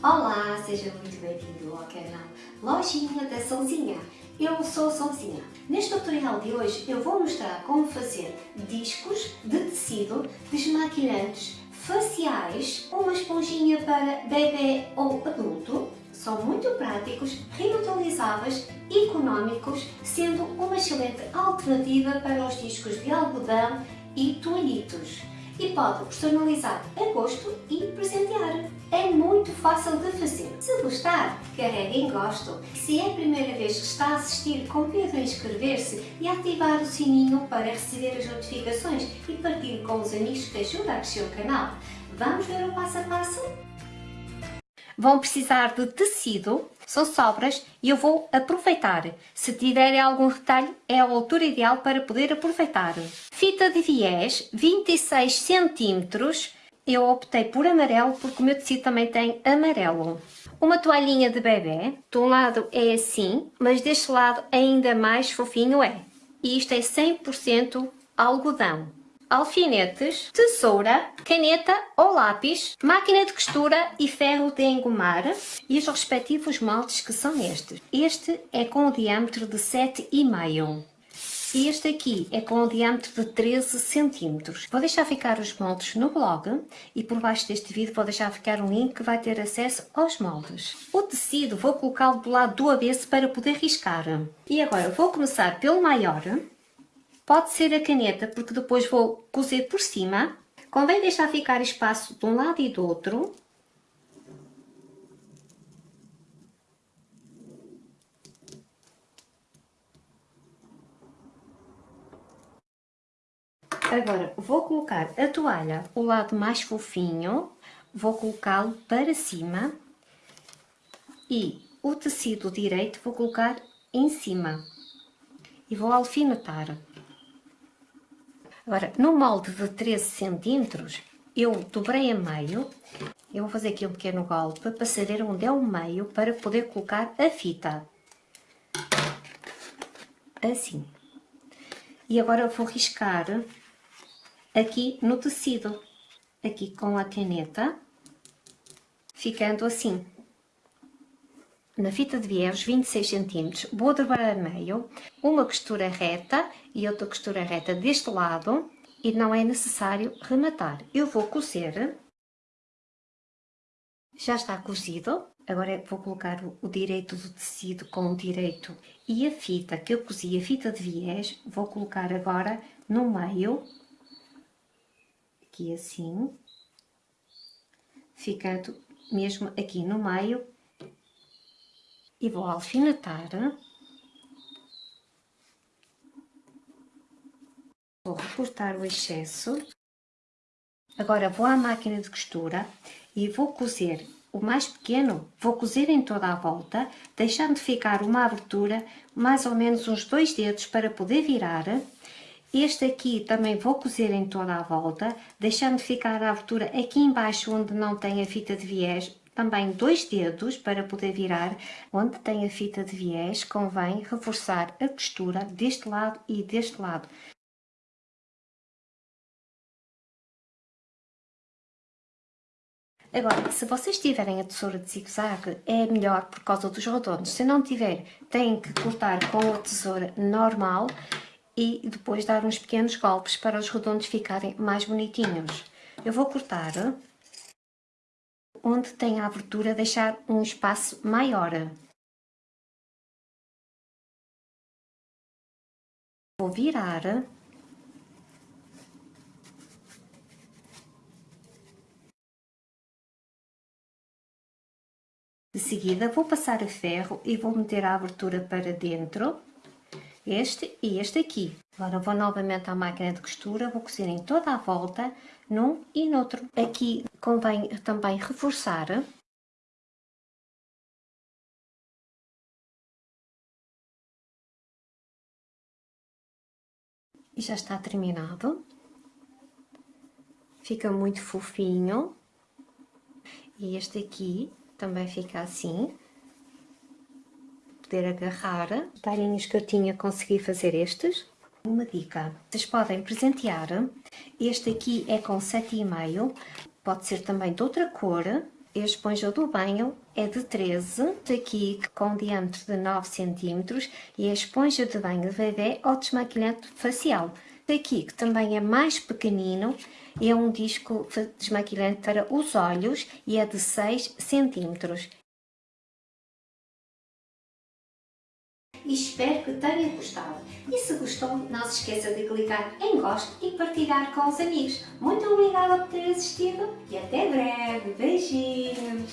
Olá, seja muito bem-vindo ao canal Lojinha da Sonzinha. Eu sou Sonzinha. Neste tutorial de hoje eu vou mostrar como fazer discos de tecido desmaquilhantes faciais, uma esponjinha para bebê ou adulto. São muito práticos, reutilizáveis, económicos, sendo uma excelente alternativa para os discos de algodão e toalhitos e pode personalizar a gosto e de fazer. Se gostar, carregue em gosto. Se é a primeira vez que está a assistir, convido a inscrever-se e ativar o sininho para receber as notificações e partilhe com os amigos que ajudam a crescer o canal. Vamos ver o passo a passo? Vão precisar de tecido, são sobras e eu vou aproveitar. Se tiverem algum retalho, é a altura ideal para poder aproveitar. Fita de viés, 26 cm. Eu optei por amarelo porque o meu tecido também tem amarelo. Uma toalhinha de bebê, de um lado é assim, mas deste lado ainda mais fofinho é. E isto é 100% algodão alfinetes, tesoura, caneta ou lápis, máquina de costura e ferro de engomar e os respectivos moldes que são estes. Este é com o diâmetro de 7,5 e este aqui é com o diâmetro de 13 cm. Vou deixar ficar os moldes no blog e por baixo deste vídeo vou deixar ficar um link que vai ter acesso aos moldes. O tecido vou colocá-lo do lado do avesso para poder riscar. E agora vou começar pelo maior Pode ser a caneta, porque depois vou cozer por cima. Convém deixar ficar espaço de um lado e do outro. Agora, vou colocar a toalha, o lado mais fofinho, vou colocá-lo para cima e o tecido direito vou colocar em cima e vou alfinetar. Agora, no molde de 13 centímetros, eu dobrei a meio. Eu vou fazer aqui um pequeno golpe para saber onde é o meio para poder colocar a fita. Assim. E agora eu vou riscar aqui no tecido, aqui com a caneta, ficando assim na fita de viés 26 cm, vou dobrar a meio, uma costura reta e outra costura reta deste lado e não é necessário rematar. Eu vou cozer, já está cozido, agora vou colocar o direito do tecido com o direito e a fita que eu cozi, a fita de viés, vou colocar agora no meio, aqui assim, ficando mesmo aqui no meio e vou alfinetar. Vou recortar o excesso. Agora vou à máquina de costura e vou cozer o mais pequeno, vou cozer em toda a volta, deixando ficar uma abertura, mais ou menos uns dois dedos para poder virar. Este aqui também vou cozer em toda a volta, deixando ficar a abertura aqui embaixo onde não tem a fita de viés, também dois dedos para poder virar. Onde tem a fita de viés, convém reforçar a costura deste lado e deste lado. Agora, se vocês tiverem a tesoura de zigue-zague, é melhor por causa dos redondos. Se não tiver, têm que cortar com a tesoura normal e depois dar uns pequenos golpes para os redondos ficarem mais bonitinhos. Eu vou cortar onde tem a abertura deixar um espaço maior. Vou virar. De seguida vou passar a ferro e vou meter a abertura para dentro, este e este aqui. Agora vou novamente à máquina de costura, vou cozer em toda a volta, num e noutro. Aqui convém também reforçar e já está terminado. Fica muito fofinho. E este aqui também fica assim poder agarrar. Talhinhos que eu tinha, consegui fazer estes. Uma dica, vocês podem presentear, este aqui é com 7,5, pode ser também de outra cor, a esponja do banho é de 13, aqui com diâmetro de 9 cm e a esponja de banho de bebê ou desmaquilhante facial. Aqui, que também é mais pequenino, é um disco desmaquilhante para os olhos e é de 6 cm. E espero que tenha gostado. E se gostou, não se esqueça de clicar em gosto e partilhar com os amigos. Muito obrigada por ter assistido e até breve. Beijinhos!